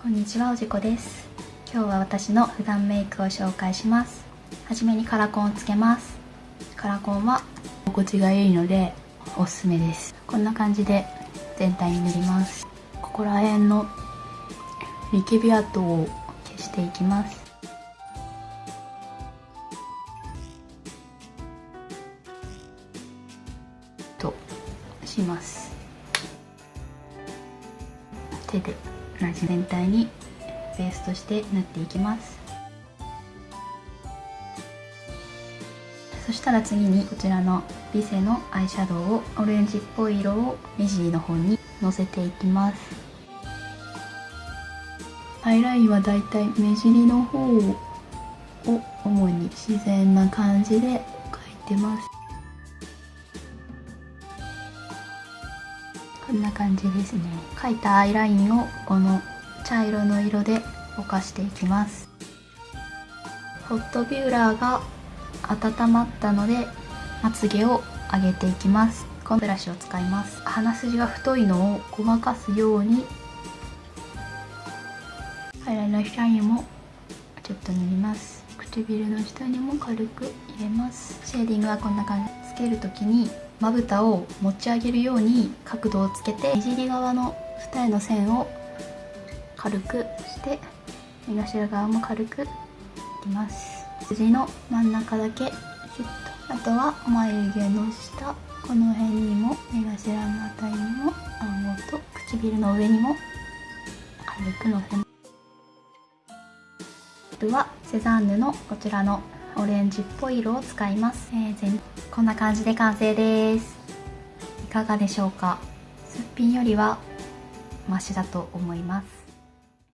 こんにちはおじこです。今日は私の普段メイクを紹介します。はじめにカラコンをつけます。カラコンは心地がいいのでおすすめです。こんな感じで全体に塗ります。ここら辺のニキビ跡を消していきます。とします。手で同じ全体にベースとして塗っていきます。そしたら次にこちらのビセのアイシャドウをオレンジっぽい色を目尻の方にのせていきます。アイラインはだいたい目尻の方を主に自然な感じで描いてます。こんな感じですね。描いたアイラインをこの茶色の色でぼかしていきます。ホットビューラーが温まったのでまつげを上げていきます。このブラシを使います。鼻筋が太いのをごまかすようにアイラインの下にもちょっと塗ります。唇の下にも軽く入れます。シェーディングはこんな感じ。つける時にまぶたを持ち上げるように角度をつけて目尻側の二重の線を軽くして目頭側も軽くいきます。筋の真ん中だけシュッとあとは眉毛の下この辺にも目頭のあたりにも顎と唇の上にも軽くのせます。はセザンヌのこちらのオレンジっぽい色を使います、えー、全こんな感じで完成です。いかがでしょうか？すっぴんよりはマシだと思います。